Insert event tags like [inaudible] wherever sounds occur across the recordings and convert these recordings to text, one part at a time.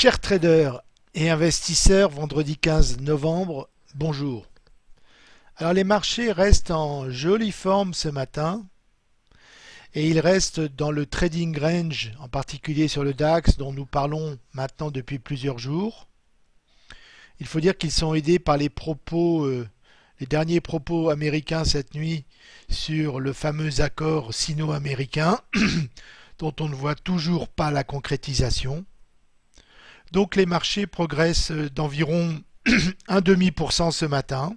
Chers traders et investisseurs, vendredi 15 novembre, bonjour. Alors les marchés restent en jolie forme ce matin et ils restent dans le trading range, en particulier sur le DAX dont nous parlons maintenant depuis plusieurs jours. Il faut dire qu'ils sont aidés par les propos, euh, les derniers propos américains cette nuit sur le fameux accord sino-américain [coughs] dont on ne voit toujours pas la concrétisation. Donc les marchés progressent d'environ [clears throat] demi pour cent ce matin.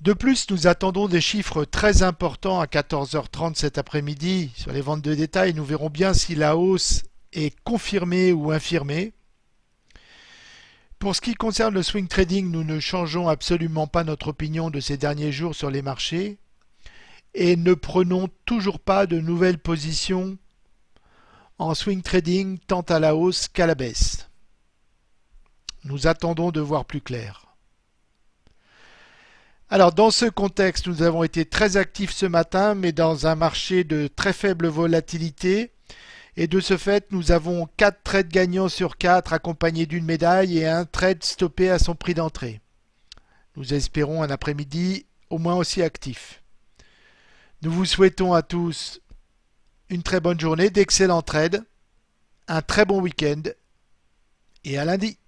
De plus, nous attendons des chiffres très importants à 14h30 cet après-midi sur les ventes de détail. Nous verrons bien si la hausse est confirmée ou infirmée. Pour ce qui concerne le swing trading, nous ne changeons absolument pas notre opinion de ces derniers jours sur les marchés et ne prenons toujours pas de nouvelles positions en swing trading tant à la hausse qu'à la baisse. Nous attendons de voir plus clair. Alors dans ce contexte, nous avons été très actifs ce matin, mais dans un marché de très faible volatilité. Et de ce fait, nous avons 4 trades gagnants sur 4 accompagnés d'une médaille et un trade stoppé à son prix d'entrée. Nous espérons un après-midi au moins aussi actif. Nous vous souhaitons à tous une très bonne journée, d'excellents trades, un très bon week-end et à lundi.